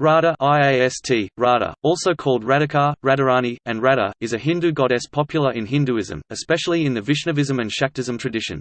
Radha IAST, Radha, also called Radhika, Radharani, and Radha, is a Hindu goddess popular in Hinduism, especially in the Vaishnavism and Shaktism tradition.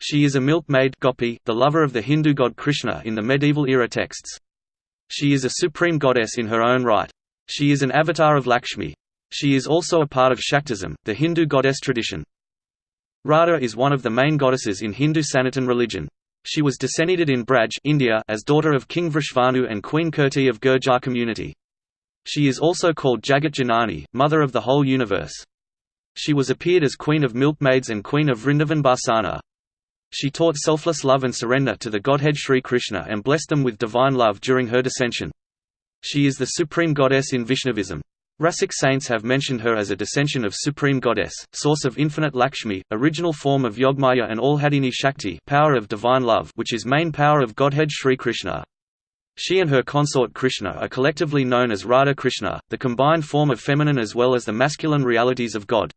She is a milkmaid gopi, the lover of the Hindu god Krishna in the medieval era texts. She is a supreme goddess in her own right. She is an avatar of Lakshmi. She is also a part of Shaktism, the Hindu goddess tradition. Radha is one of the main goddesses in Hindu Sanatan religion. She was descended in Braj India as daughter of King Vrishvanu and Queen Kirti of Gurjar community. She is also called Jagat Janani, mother of the whole universe. She was appeared as Queen of Milkmaids and Queen of Vrindavan Barsana. She taught selfless love and surrender to the Godhead Sri Krishna and blessed them with divine love during her descension. She is the supreme goddess in Vaishnavism. Rasic saints have mentioned her as a descension of Supreme Goddess, source of infinite Lakshmi, original form of Yogmaya and Allhadini Shakti power of divine love which is main power of Godhead Sri Krishna. She and her consort Krishna are collectively known as Radha Krishna, the combined form of feminine as well as the masculine realities of God.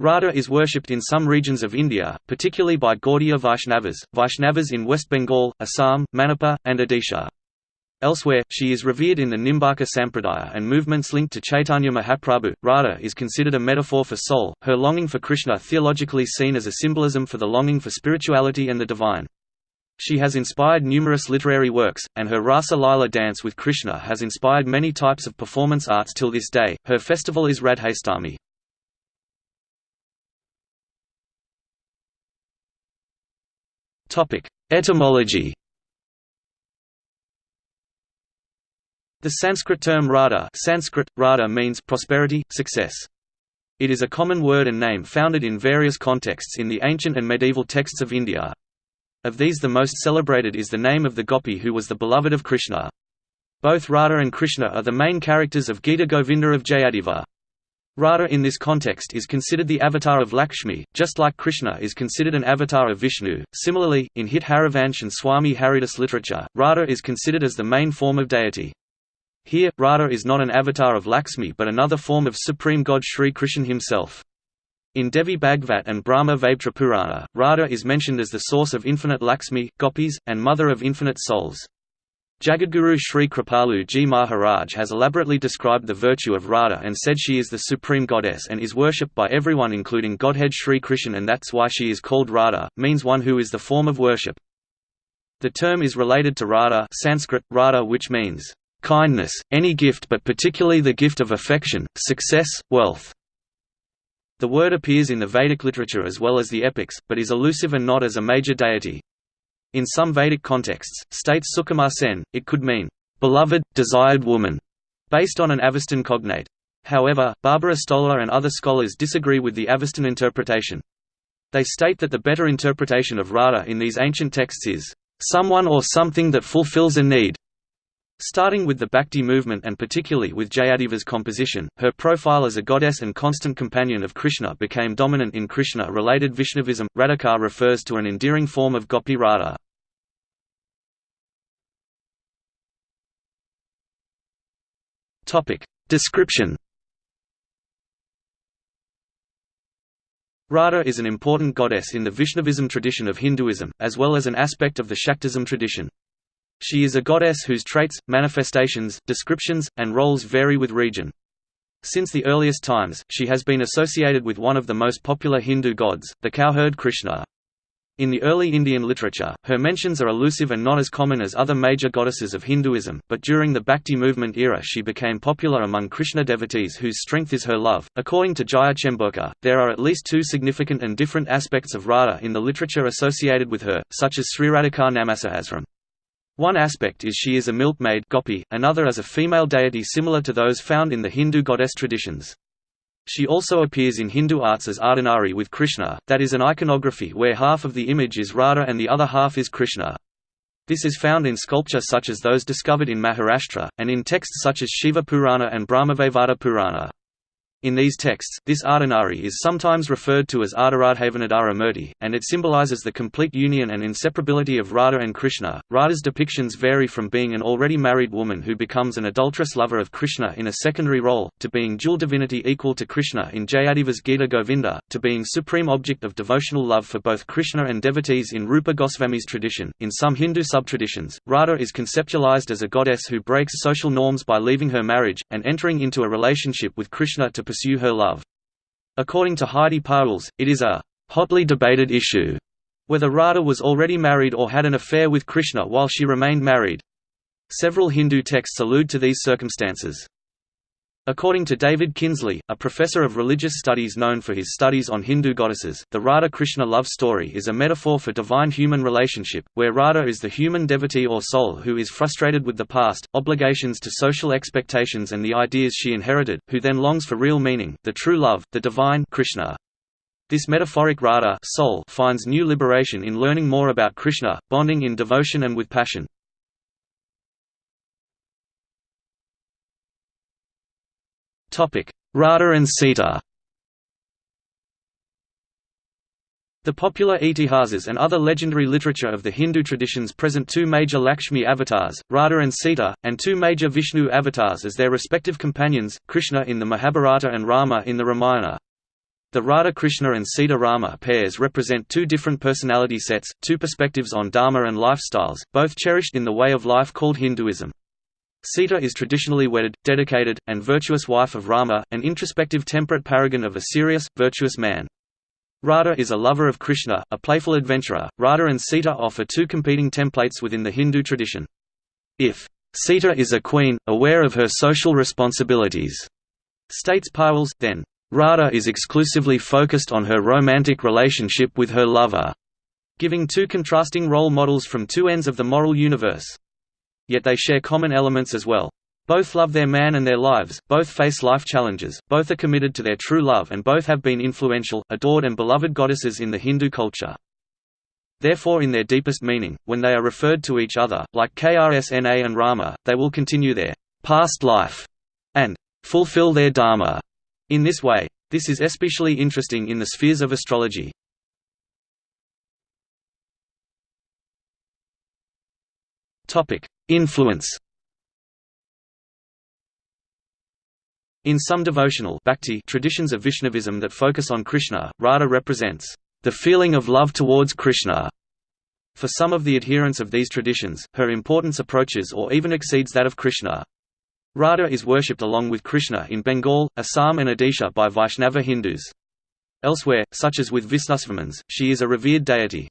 Radha is worshipped in some regions of India, particularly by Gaudiya Vaishnavas, Vaishnavas in West Bengal, Assam, Manipur, and Odisha. Elsewhere, she is revered in the Nimbarka Sampradaya and movements linked to Chaitanya Mahaprabhu. Radha is considered a metaphor for soul, her longing for Krishna theologically seen as a symbolism for the longing for spirituality and the divine. She has inspired numerous literary works, and her Rasa Lila dance with Krishna has inspired many types of performance arts till this day. Her festival is Radhashtami. Etymology The Sanskrit term Radha, Sanskrit, Radha means prosperity, success. It is a common word and name founded in various contexts in the ancient and medieval texts of India. Of these the most celebrated is the name of the gopi who was the beloved of Krishna. Both Radha and Krishna are the main characters of Gita Govinda of Jayadeva. Radha in this context is considered the avatar of Lakshmi, just like Krishna is considered an avatar of Vishnu. Similarly, in Hit Harivansh and Swami Haridas literature, Radha is considered as the main form of deity. Here, Radha is not an avatar of Lakshmi but another form of supreme god Sri Krishna himself. In Devi Bhagvat and Brahma Vaivarta Purana, Radha is mentioned as the source of infinite Lakshmi, gopis, and mother of infinite souls. Jagadguru Sri Kripalu Ji Maharaj has elaborately described the virtue of Radha and said she is the supreme goddess and is worshipped by everyone including Godhead Sri Krishna and that's why she is called Radha, means one who is the form of worship. The term is related to Radha Sanskrit, Radha which means kindness, any gift but particularly the gift of affection, success, wealth. The word appears in the Vedic literature as well as the epics, but is elusive and not as a major deity. In some Vedic contexts, states Sukumar Sen, it could mean, beloved, desired woman, based on an Avestan cognate. However, Barbara Stoler and other scholars disagree with the Avestan interpretation. They state that the better interpretation of Radha in these ancient texts is, someone or something that fulfills a need, Starting with the Bhakti movement and particularly with Jayadeva's composition, her profile as a goddess and constant companion of Krishna became dominant in Krishna-related Vaishnavism. Radhika refers to an endearing form of Gopi Radha. Description. Radha is an important goddess in the Vaishnavism tradition of Hinduism, as well as an aspect of the Shaktism tradition. She is a goddess whose traits, manifestations, descriptions, and roles vary with region. Since the earliest times, she has been associated with one of the most popular Hindu gods, the cowherd Krishna. In the early Indian literature, her mentions are elusive and not as common as other major goddesses of Hinduism, but during the Bhakti movement era she became popular among Krishna devotees whose strength is her love. According to Jaya Chemburkar, there are at least two significant and different aspects of Radha in the literature associated with her, such as Sri Sriradhika Namasahasram. One aspect is she is a milkmaid gopi, another as a female deity similar to those found in the Hindu goddess traditions. She also appears in Hindu arts as Ardhanari with Krishna, that is an iconography where half of the image is Radha and the other half is Krishna. This is found in sculpture such as those discovered in Maharashtra, and in texts such as Shiva Purana and Brahmavaivarta Purana. In these texts, this Ardhanari is sometimes referred to as Ardharadhavanadara Murti, and it symbolizes the complete union and inseparability of Radha and Krishna. Radha's depictions vary from being an already married woman who becomes an adulterous lover of Krishna in a secondary role, to being dual divinity equal to Krishna in Jayadeva's Gita Govinda, to being supreme object of devotional love for both Krishna and devotees in Rupa Goswami's tradition. In some Hindu subtraditions, Radha is conceptualized as a goddess who breaks social norms by leaving her marriage, and entering into a relationship with Krishna to pursue her love. According to Heidi Pauwels, it is a hotly debated issue whether Radha was already married or had an affair with Krishna while she remained married. Several Hindu texts allude to these circumstances. According to David Kinsley, a professor of religious studies known for his studies on Hindu goddesses, the Radha-Krishna love story is a metaphor for divine-human relationship, where Radha is the human devotee or soul who is frustrated with the past, obligations to social expectations and the ideas she inherited, who then longs for real meaning, the true love, the divine Krishna. This metaphoric Radha soul finds new liberation in learning more about Krishna, bonding in devotion and with passion. Radha and Sita The popular Itihasas and other legendary literature of the Hindu traditions present two major Lakshmi avatars, Radha and Sita, and two major Vishnu avatars as their respective companions, Krishna in the Mahabharata and Rama in the Ramayana. The Radha-Krishna and Sita-Rama pairs represent two different personality sets, two perspectives on dharma and lifestyles, both cherished in the way of life called Hinduism. Sita is traditionally wedded, dedicated, and virtuous wife of Rama, an introspective temperate paragon of a serious, virtuous man. Radha is a lover of Krishna, a playful adventurer. Radha and Sita offer two competing templates within the Hindu tradition. If Sita is a queen, aware of her social responsibilities, states Pauwels, then Radha is exclusively focused on her romantic relationship with her lover, giving two contrasting role models from two ends of the moral universe. Yet they share common elements as well. Both love their man and their lives, both face life challenges, both are committed to their true love and both have been influential, adored and beloved goddesses in the Hindu culture. Therefore in their deepest meaning, when they are referred to each other, like Krsna and Rama, they will continue their past life and fulfill their dharma in this way. This is especially interesting in the spheres of astrology. Influence In some devotional bhakti traditions of Vaishnavism that focus on Krishna, Radha represents the feeling of love towards Krishna. For some of the adherents of these traditions, her importance approaches or even exceeds that of Krishna. Radha is worshipped along with Krishna in Bengal, Assam and Odisha by Vaishnava Hindus. Elsewhere, such as with Visnusvarmans, she is a revered deity.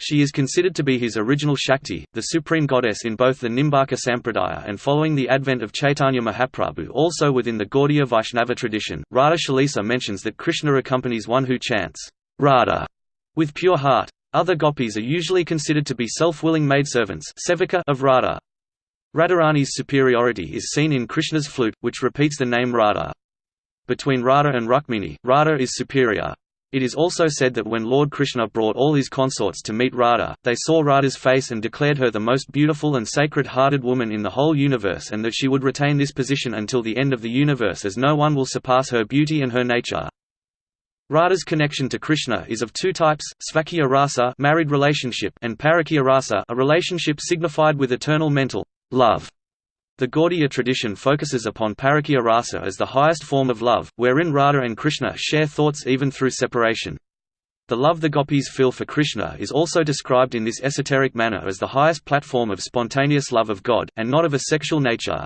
She is considered to be his original Shakti, the supreme goddess in both the Nimbarka Sampradaya and following the advent of Chaitanya Mahaprabhu also within the Gaudiya Vaishnava tradition. Radha Chalisa mentions that Krishna accompanies one who chants, Radha, with pure heart. Other gopis are usually considered to be self-willing maidservants of Radha. Radharani's superiority is seen in Krishna's flute, which repeats the name Radha. Between Radha and Rukmini, Radha is superior. It is also said that when Lord Krishna brought all his consorts to meet Radha, they saw Radha's face and declared her the most beautiful and sacred-hearted woman in the whole universe and that she would retain this position until the end of the universe as no one will surpass her beauty and her nature. Radha's connection to Krishna is of two types, Svakya rasa married relationship and Parakya rasa a relationship signified with eternal mental love. The Gaudiya tradition focuses upon parakya rasa as the highest form of love, wherein Radha and Krishna share thoughts even through separation. The love the gopis feel for Krishna is also described in this esoteric manner as the highest platform of spontaneous love of God, and not of a sexual nature.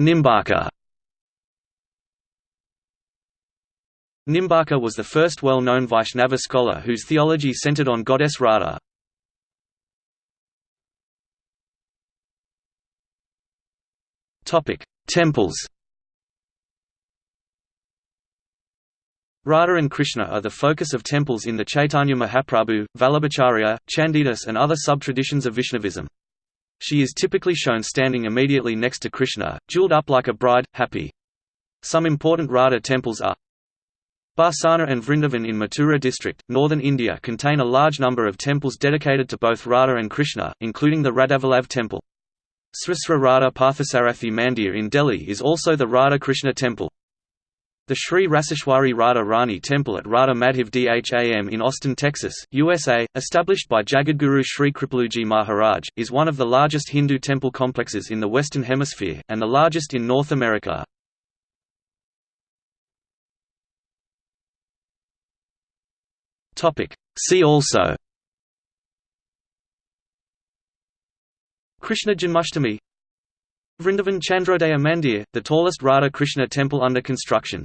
Nimbarka Nimbarka was the first well-known Vaishnava scholar whose theology centered on goddess Radha. Temples Radha and Krishna are the focus of temples in the Chaitanya Mahaprabhu, Vallabhacharya, Chandidas and other sub-traditions of Vaishnavism. She is typically shown standing immediately next to Krishna, jeweled up like a bride, happy. Some important Radha temples are Barsana and Vrindavan in Mathura district, northern India contain a large number of temples dedicated to both Radha and Krishna, including the Radhavallabh temple. Sri Sri Radha Parthasarathi Mandir in Delhi is also the Radha Krishna temple. The Sri Raseshwari Radha Rani Temple at Radha Madhav Dham in Austin, Texas, USA, established by Jagadguru Sri Kripaluji Maharaj, is one of the largest Hindu temple complexes in the Western Hemisphere, and the largest in North America. See also. Krishna Janmashtami Vrindavan Chandrodaya Mandir, the tallest Radha Krishna temple under construction